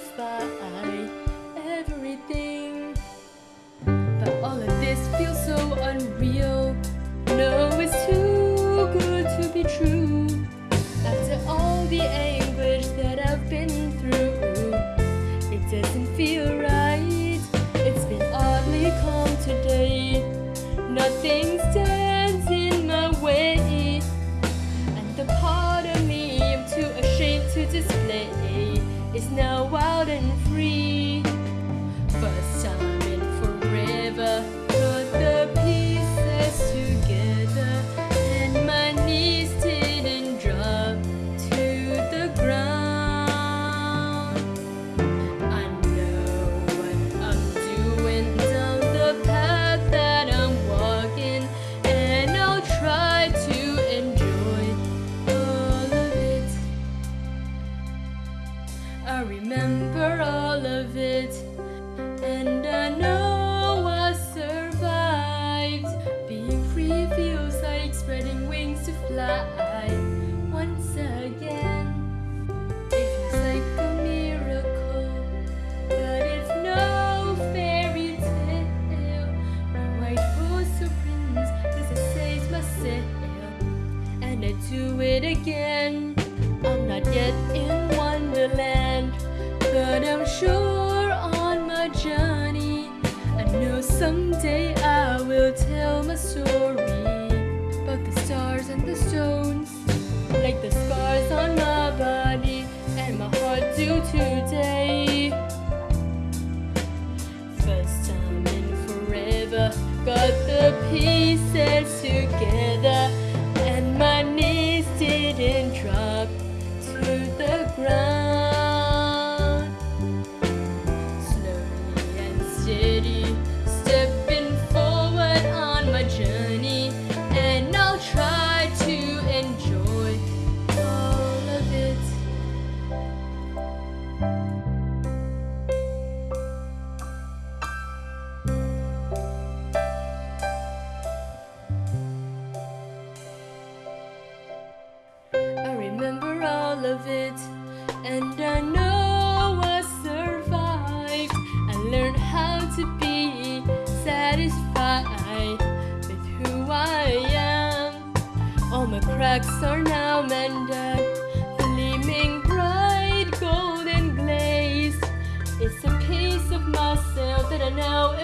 satisfy everything. But all of this feels so unreal. No, it's too good to be true. After all the anguish that I've been through It doesn't feel right. It's been oddly calm today. Nothing stands in my way. And the part of me I'm too ashamed to display is now wild and free. First time remember all of it, and I know I survived. Being free feels like spreading wings to fly once again. It feels like a miracle, but it's no fairy tale. My white horse or prince, this is saves my sail, and I do it again. I'm not yet in someday I will tell my story about the stars and the stones, like the scars on my body and my heart do today. First time in forever, got the pieces together, and my knees didn't drop to the ground. Slowly and steady, of it, and I know I survived. I learned how to be satisfied with who I am. All my cracks are now mended, gleaming bright golden glaze. It's a piece of myself that I now